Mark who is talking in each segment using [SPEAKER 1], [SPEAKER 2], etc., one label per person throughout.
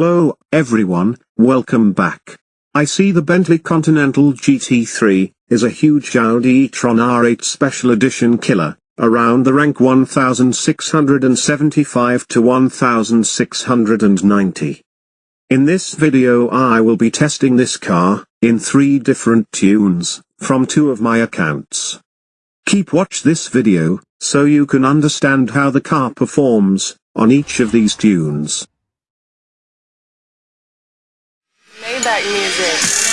[SPEAKER 1] Hello, everyone, welcome back. I see the Bentley Continental GT3 is a huge Audi e-tron R8 Special Edition killer, around the rank 1675 to 1690. In this video I will be testing this car, in three different tunes, from two of my accounts. Keep watch this video, so you can understand how the car performs, on each of these tunes.
[SPEAKER 2] Maybach music.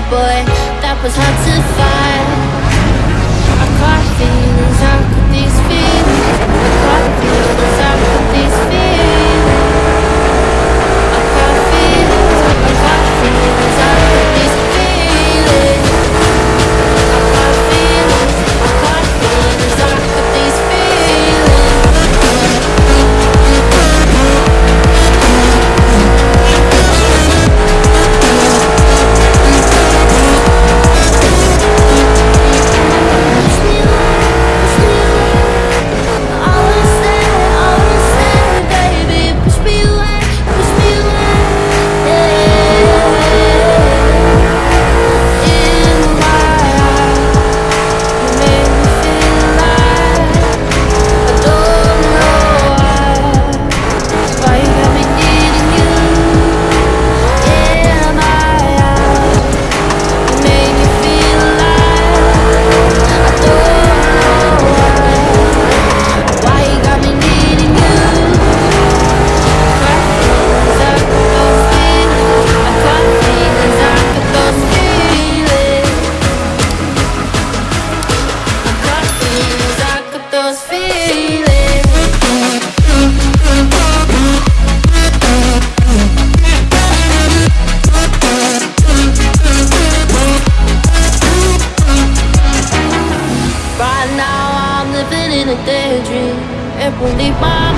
[SPEAKER 3] Cared, boy. That was hard to find. I caught feelings, how could these feelings. I caught feelings, how could these feelings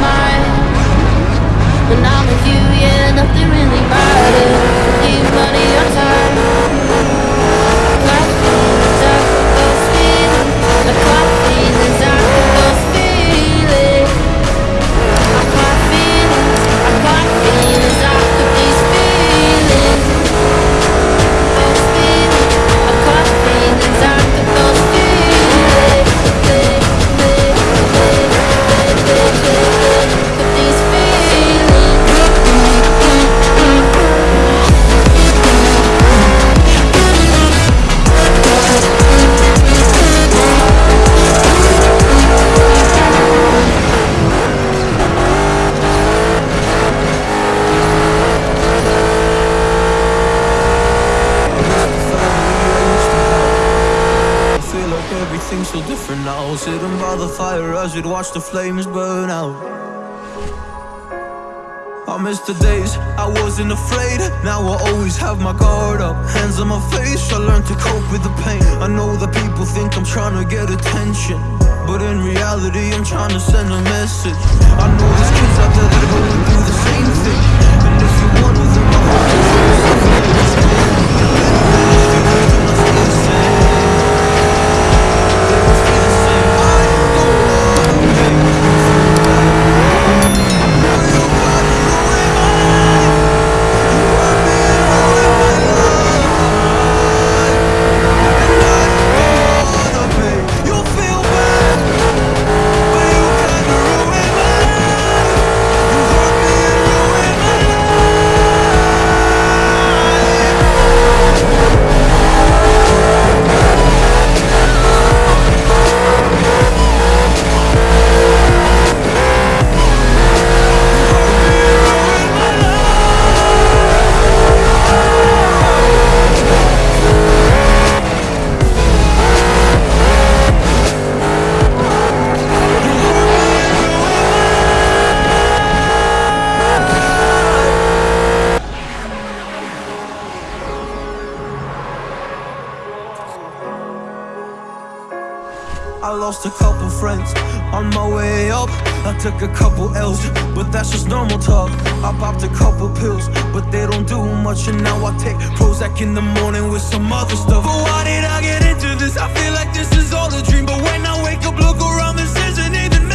[SPEAKER 3] mind. When I'm with you, yeah, nothing really matters. Leave money
[SPEAKER 4] Sitting by the fire as we'd watch the flames burn out. I miss the days I wasn't afraid. Now I always have my guard up. Hands on my face, I learned to cope with the pain. I know that people think I'm trying to get attention. But in reality, I'm trying to send a message. I know there's kids out there that are going through the same thing. Lost a couple friends on my way up. I took a couple L's, but that's just normal talk. I popped a couple pills, but they don't do much. And now I take Prozac in the morning with some other stuff. But why did I get into this? I feel like this is all a dream. But when I wake up, look around, this isn't even